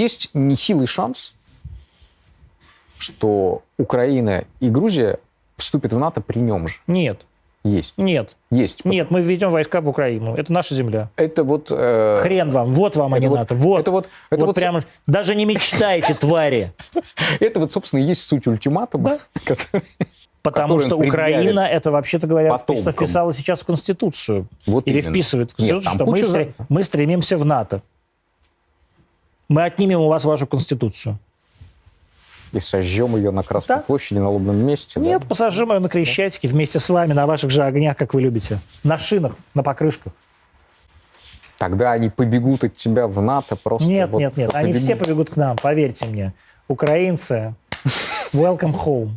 есть нехилый шанс, что Украина и Грузия вступят в НАТО при нем же. Нет, Есть. нет, Есть. нет, мы введем войска в Украину. Это наша земля. Это вот... э, Хрен вам, вот вам, а это не вот- НАТО. Вот, это вот- это вот вот- прямо, даже не мечтайте, твари. Это вот, собственно, и есть суть ультиматума, который- Потому что Украина, это вообще-то говоря, вписала сейчас в Конституцию. Вот Или именно. вписывает в Конституцию, что куча мы стремимся в НАТО. Мы отнимем у вас вашу Конституцию. и сожжем ее на Красной Да. площади, на лобном месте. да? Нет, посажим ее на Крещатике вместе с вами на ваших же огнях, как вы любите. На шинах, на покрышках. Тогда они побегут от тебя в НАТО просто. Нет, вот нет, нет. Они побегут. все побегут к нам, поверьте мне. Украинцы, welcome home.